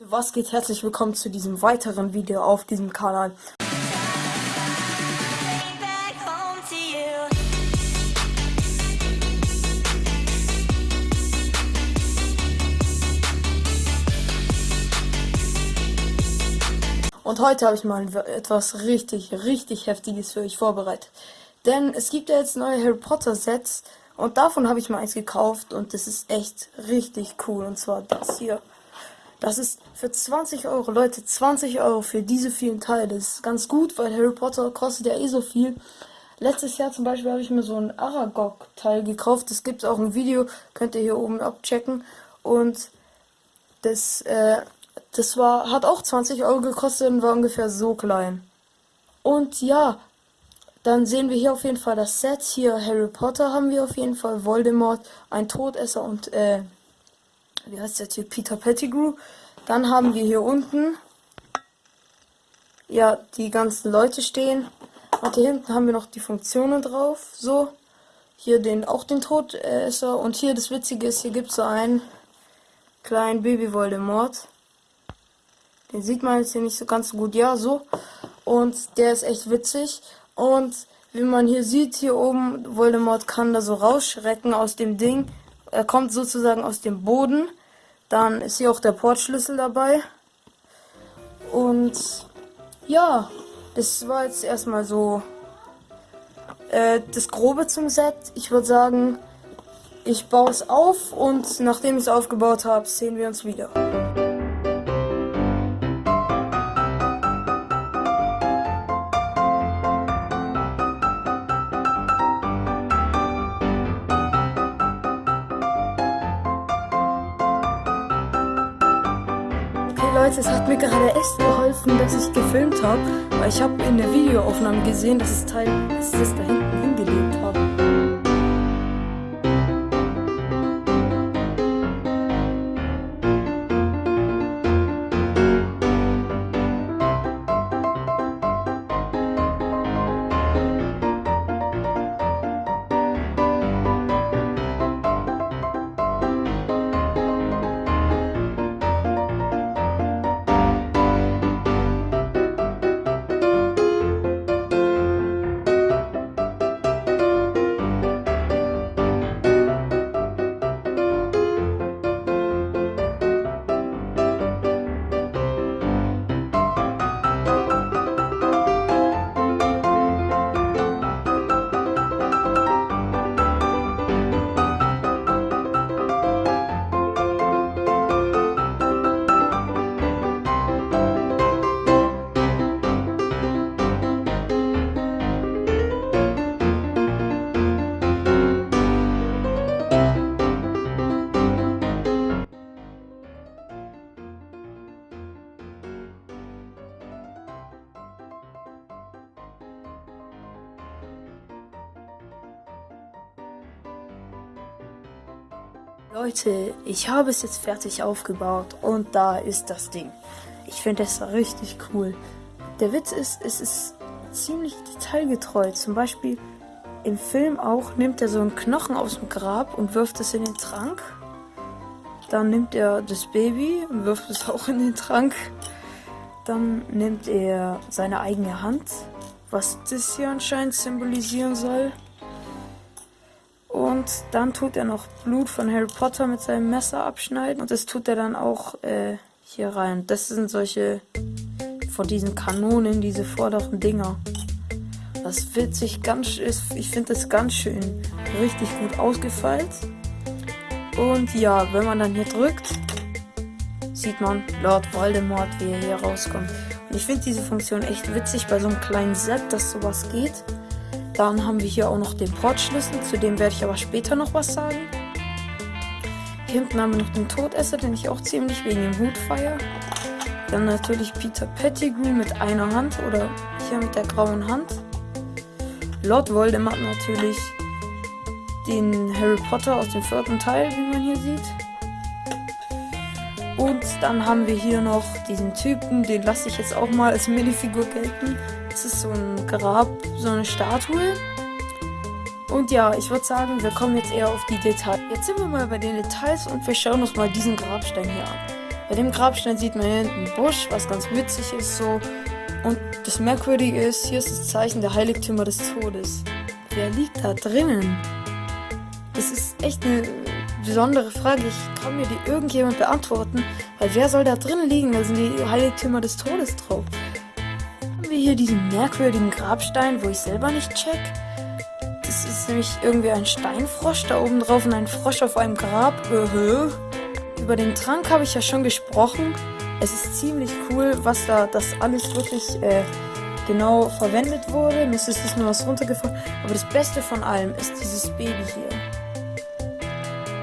Was geht? Herzlich willkommen zu diesem weiteren Video auf diesem Kanal. Und heute habe ich mal etwas richtig, richtig Heftiges für euch vorbereitet. Denn es gibt ja jetzt neue Harry Potter Sets und davon habe ich mal eins gekauft und das ist echt richtig cool. Und zwar das hier. Das ist für 20 Euro, Leute, 20 Euro für diese vielen Teile. Das ist ganz gut, weil Harry Potter kostet ja eh so viel. Letztes Jahr zum Beispiel habe ich mir so ein Aragog-Teil gekauft. Das gibt es auch ein Video, könnt ihr hier oben abchecken. Und das, äh, das war, hat auch 20 Euro gekostet und war ungefähr so klein. Und ja, dann sehen wir hier auf jeden Fall das Set. Hier Harry Potter haben wir auf jeden Fall, Voldemort, ein Todesser und äh, wie heißt der Typ? Peter Pettigrew. Dann haben wir hier unten, ja, die ganzen Leute stehen. Und hier hinten haben wir noch die Funktionen drauf. So, hier den, auch den Todesser. Und hier das Witzige ist, hier gibt es so einen kleinen Baby Voldemort. Den sieht man jetzt hier nicht so ganz gut. Ja, so. Und der ist echt witzig. Und wie man hier sieht, hier oben, Voldemort kann da so rausschrecken aus dem Ding er kommt sozusagen aus dem Boden. Dann ist hier auch der Portschlüssel dabei. Und ja, das war jetzt erstmal so äh, das Grobe zum Set. Ich würde sagen, ich baue es auf und nachdem ich es aufgebaut habe, sehen wir uns wieder. Leute, es hat mir gerade echt geholfen, dass ich gefilmt habe, weil ich habe in der Videoaufnahme gesehen, dass das Teil, ich das da hinten Leute, ich habe es jetzt fertig aufgebaut und da ist das Ding. Ich finde es richtig cool. Der Witz ist, es ist ziemlich detailgetreu. Zum Beispiel im Film auch nimmt er so einen Knochen aus dem Grab und wirft es in den Trank. Dann nimmt er das Baby und wirft es auch in den Trank. Dann nimmt er seine eigene Hand, was das hier anscheinend symbolisieren soll. Und dann tut er noch Blut von Harry Potter mit seinem Messer abschneiden. Und das tut er dann auch äh, hier rein. Das sind solche von diesen Kanonen, diese vorderen Dinger. Das sich ganz, ich finde das ganz schön richtig gut ausgefeilt. Und ja, wenn man dann hier drückt, sieht man Lord Voldemort, wie er hier rauskommt. Und ich finde diese Funktion echt witzig bei so einem kleinen Set, dass sowas geht. Dann haben wir hier auch noch den Portschlüssel, zu dem werde ich aber später noch was sagen. Hier hinten haben wir noch den Todesser, den ich auch ziemlich wegen dem Hut feiere. Dann natürlich Peter Pettigrew mit einer Hand oder hier mit der grauen Hand. Lord Voldemort natürlich den Harry Potter aus dem vierten Teil, wie man hier sieht. Und dann haben wir hier noch diesen Typen, den lasse ich jetzt auch mal als Minifigur gelten. Das ist so ein Grab, so eine Statue. Und ja, ich würde sagen, wir kommen jetzt eher auf die Details. Jetzt sind wir mal bei den Details und wir schauen uns mal diesen Grabstein hier an. Bei dem Grabstein sieht man hier einen Busch, was ganz witzig ist so. Und das Merkwürdige ist, hier ist das Zeichen der Heiligtümer des Todes. Wer liegt da drinnen? Das ist echt eine besondere Frage. Ich kann mir die irgendjemand beantworten. Weil wer soll da drinnen liegen? Da sind die Heiligtümer des Todes drauf. Wir hier diesen merkwürdigen Grabstein, wo ich selber nicht check. Das ist nämlich irgendwie ein Steinfrosch da oben drauf und ein Frosch auf einem Grab. Uh Über den Trank habe ich ja schon gesprochen. Es ist ziemlich cool, was da das alles wirklich äh, genau verwendet wurde. Mir ist es nur was runtergefallen. Aber das Beste von allem ist dieses Baby hier.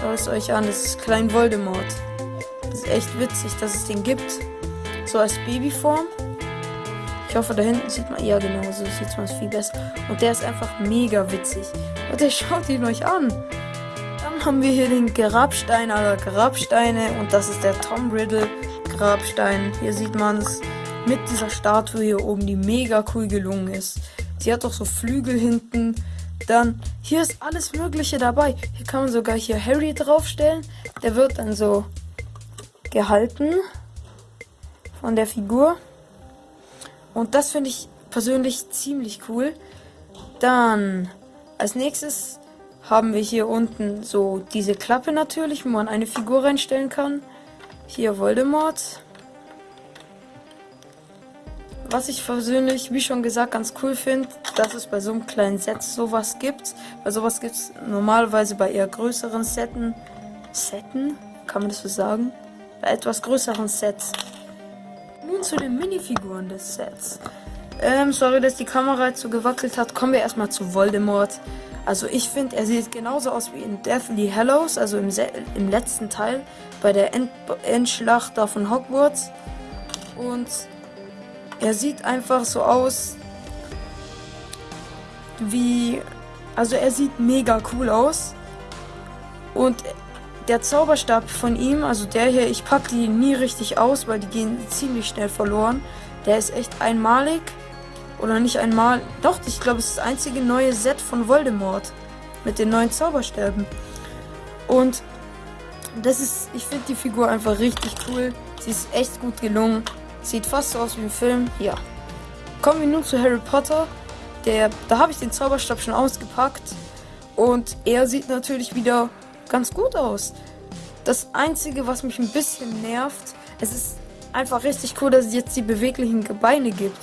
Schaut es euch an, das ist Klein Voldemort. Das ist echt witzig, dass es den gibt. So als Babyform. Ich hoffe, da hinten sieht man, ja genau, so sieht man es viel besser. Und der ist einfach mega witzig. Der schaut ihn euch an. Dann haben wir hier den Grabstein aller Grabsteine und das ist der Tom Riddle Grabstein. Hier sieht man es mit dieser Statue hier oben, die mega cool gelungen ist. Sie hat auch so Flügel hinten. Dann, hier ist alles Mögliche dabei. Hier kann man sogar hier Harry draufstellen. Der wird dann so gehalten von der Figur. Und das finde ich persönlich ziemlich cool. Dann, als nächstes haben wir hier unten so diese Klappe natürlich, wo man eine Figur reinstellen kann. Hier Voldemort. Was ich persönlich, wie schon gesagt, ganz cool finde, dass es bei so einem kleinen Set sowas gibt. Bei sowas gibt es normalerweise bei eher größeren Setten. Setten? Kann man das so sagen? Bei etwas größeren Sets. Nun zu den Minifiguren des Sets. Ähm, sorry, dass die Kamera jetzt so gewackelt hat. Kommen wir erstmal zu Voldemort. Also ich finde, er sieht genauso aus wie in Deathly Hallows, also im, im letzten Teil, bei der End Endschlacht da von Hogwarts. Und er sieht einfach so aus wie... Also er sieht mega cool aus. Und der Zauberstab von ihm, also der hier, ich packe die nie richtig aus, weil die gehen ziemlich schnell verloren. Der ist echt einmalig. Oder nicht einmal. Doch, ich glaube, es ist das einzige neue Set von Voldemort. Mit den neuen Zauberstäben. Und das ist, ich finde die Figur einfach richtig cool. Sie ist echt gut gelungen. Sieht fast so aus wie im Film. Ja. Kommen wir nun zu Harry Potter. Der, da habe ich den Zauberstab schon ausgepackt. Und er sieht natürlich wieder ganz gut aus. Das Einzige, was mich ein bisschen nervt, es ist einfach richtig cool, dass es jetzt die beweglichen Beine gibt.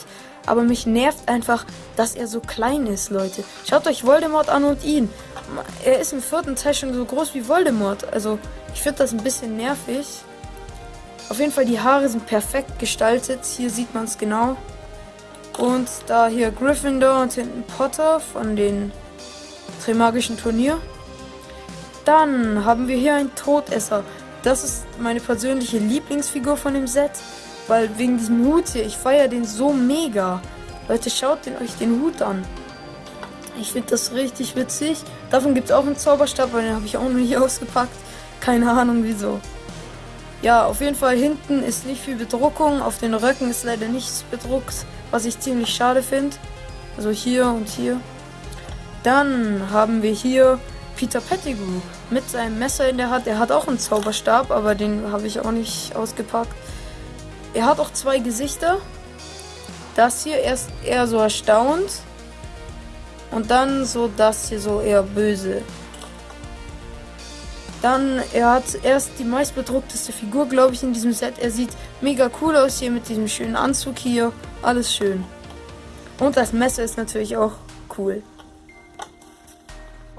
Aber mich nervt einfach, dass er so klein ist, Leute. Schaut euch Voldemort an und ihn. Er ist im vierten Teil schon so groß wie Voldemort. Also, ich finde das ein bisschen nervig. Auf jeden Fall, die Haare sind perfekt gestaltet. Hier sieht man es genau. Und da hier Gryffindor und hinten Potter von den Trimagischen Turnier. Dann haben wir hier einen Todesser. Das ist meine persönliche Lieblingsfigur von dem Set. Weil wegen diesem Hut hier, ich feiere den so mega. Leute, schaut den, euch den Hut an. Ich finde das richtig witzig. Davon gibt es auch einen Zauberstab, weil den habe ich auch noch nicht ausgepackt. Keine Ahnung wieso. Ja, auf jeden Fall hinten ist nicht viel Bedruckung. Auf den Röcken ist leider nichts bedruckt, was ich ziemlich schade finde. Also hier und hier. Dann haben wir hier Peter Pettigrew mit seinem Messer in der Hand. Er hat auch einen Zauberstab, aber den habe ich auch nicht ausgepackt. Er hat auch zwei Gesichter. Das hier erst eher so erstaunt. Und dann so das hier so eher böse. Dann, er hat erst die meistbedruckteste Figur, glaube ich, in diesem Set. Er sieht mega cool aus hier mit diesem schönen Anzug hier. Alles schön. Und das Messer ist natürlich auch cool.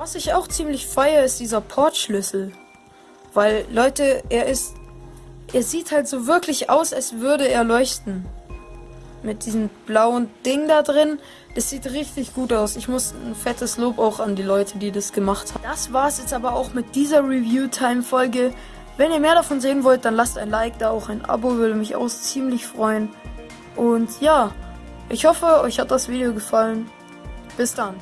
Was ich auch ziemlich feiere, ist dieser Portschlüssel. Weil, Leute, er ist... Er sieht halt so wirklich aus, als würde er leuchten. Mit diesem blauen Ding da drin. Das sieht richtig gut aus. Ich muss ein fettes Lob auch an die Leute, die das gemacht haben. Das war es jetzt aber auch mit dieser Review-Time-Folge. Wenn ihr mehr davon sehen wollt, dann lasst ein Like da, auch ein Abo würde mich auch ziemlich freuen. Und ja, ich hoffe, euch hat das Video gefallen. Bis dann.